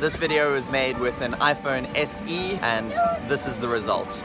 This video was made with an iPhone SE and this is the result.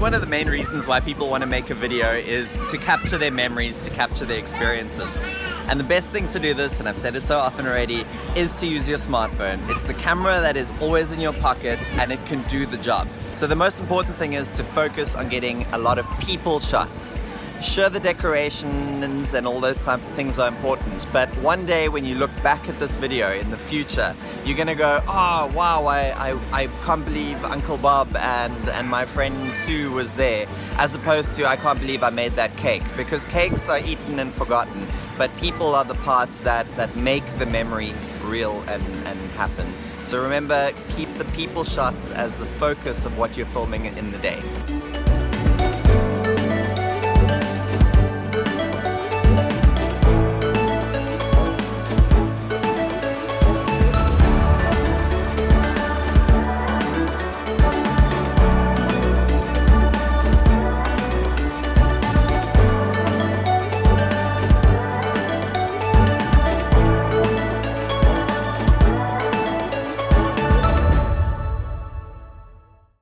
One of the main reasons why people want to make a video is to capture their memories, to capture their experiences. And the best thing to do this, and I've said it so often already, is to use your smartphone. It's the camera that is always in your pocket and it can do the job. So the most important thing is to focus on getting a lot of people shots. Sure, the decorations and all those type of things are important, but one day when you look back at this video in the future, you're gonna go, oh wow, I, I, I can't believe Uncle Bob and, and my friend Sue was there, as opposed to I can't believe I made that cake, because cakes are eaten and forgotten, but people are the parts that, that make the memory real and, and happen. So remember, keep the people shots as the focus of what you're filming in the day.